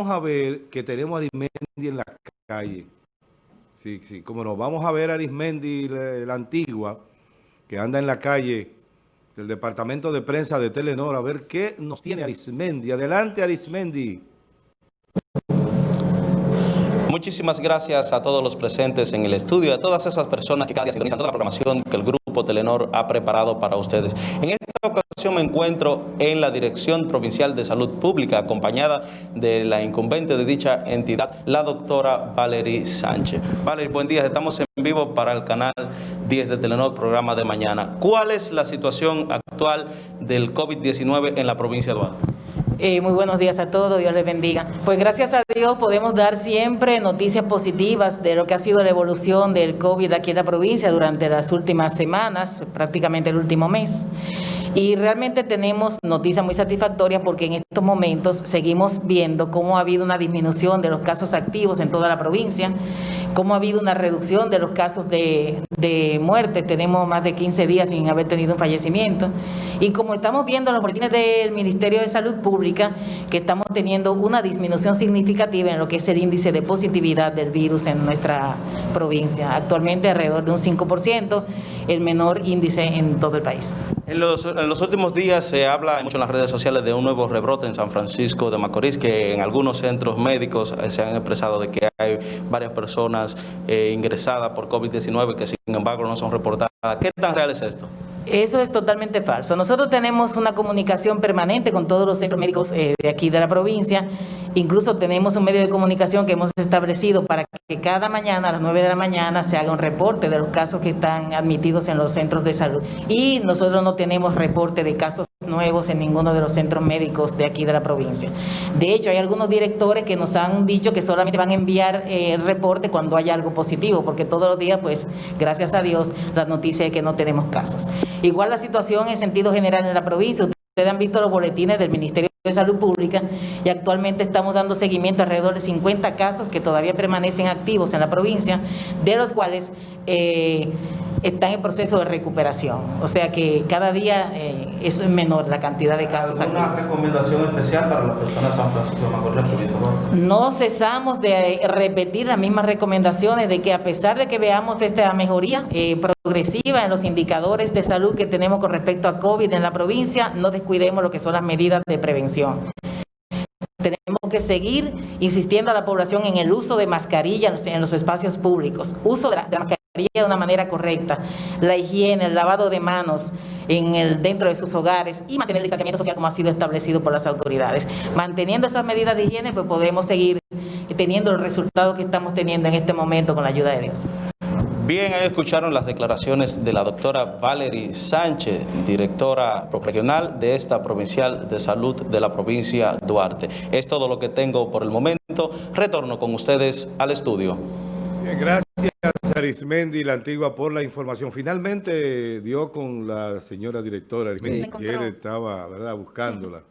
vamos a ver que tenemos a Arismendi en la calle. Sí, sí, como nos vamos a ver a Arismendi, la, antigua, que anda en la calle del departamento de prensa de Telenor, a ver qué nos tiene Arismendi. Adelante, Arismendi. Muchísimas gracias a todos los presentes en el estudio, a todas esas personas que cada día sintonizan toda la programación que el Grupo Telenor ha preparado para ustedes. En esta ocasión me encuentro en la Dirección Provincial de Salud Pública, acompañada de la incumbente de dicha entidad, la doctora Valerie Sánchez. Valerie, buen día, estamos en vivo para el canal 10 de Telenor, programa de mañana. ¿Cuál es la situación actual del COVID-19 en la provincia de Duarte? Eh, muy buenos días a todos, Dios les bendiga. Pues gracias a Dios podemos dar siempre noticias positivas de lo que ha sido la evolución del COVID aquí en la provincia durante las últimas semanas, prácticamente el último mes. Y realmente tenemos noticias muy satisfactorias porque en estos momentos seguimos viendo cómo ha habido una disminución de los casos activos en toda la provincia, cómo ha habido una reducción de los casos de, de muerte. Tenemos más de 15 días sin haber tenido un fallecimiento. Y como estamos viendo en los boletines del Ministerio de Salud Pública, que estamos teniendo una disminución significativa en lo que es el índice de positividad del virus en nuestra provincia. Actualmente alrededor de un 5%, el menor índice en todo el país. En los, últimos días se habla mucho en las redes sociales de un nuevo rebrote en San Francisco de Macorís, que en algunos centros médicos eh, se han expresado de que hay varias personas eh, ingresadas por COVID-19 que sin embargo no son reportadas. ¿Qué tan real es esto? Eso es totalmente falso. Nosotros tenemos una comunicación permanente con todos los centros médicos eh, de aquí de la provincia. Incluso tenemos un medio de comunicación que hemos establecido para que cada mañana a las 9 de la mañana se haga un reporte de los casos que están admitidos en los centros de salud. Y nosotros no tenemos reporte de casos nuevos en ninguno de los centros médicos de aquí de la provincia. De hecho, hay algunos directores que nos han dicho que solamente van a enviar eh, reporte cuando haya algo positivo, porque todos los días, pues, gracias a Dios, la noticia es que no tenemos casos. Igual la situación en sentido general en la provincia, ustedes han visto los boletines del Ministerio de Salud Pública y actualmente estamos dando seguimiento a alrededor de 50 casos que todavía permanecen activos en la provincia, de los cuales eh, están en proceso de recuperación. O sea que cada día eh, es menor la cantidad de casos ¿Alguna activos. recomendación especial para las personas de San Francisco de Macorís? No cesamos de repetir las mismas recomendaciones de que a pesar de que veamos esta mejoría eh, progresiva en los indicadores de salud que tenemos con respecto a COVID en la provincia, no descuidemos lo que son las medidas de prevención. Tenemos que seguir insistiendo a la población en el uso de mascarilla en los espacios públicos, uso de la, de la mascarilla de una manera correcta, la higiene, el lavado de manos en el, dentro de sus hogares y mantener el distanciamiento social como ha sido establecido por las autoridades. Manteniendo esas medidas de higiene, pues podemos seguir teniendo el resultado que estamos teniendo en este momento con la ayuda de Dios. Bien, ahí escucharon las declaraciones de la doctora Valerie Sánchez, directora regional de esta provincial de salud de la provincia Duarte. Es todo lo que tengo por el momento. Retorno con ustedes al estudio. Bien, gracias Arismendi, la antigua, por la información. Finalmente dio con la señora directora, Arismendi, que él estaba ¿verdad? buscándola.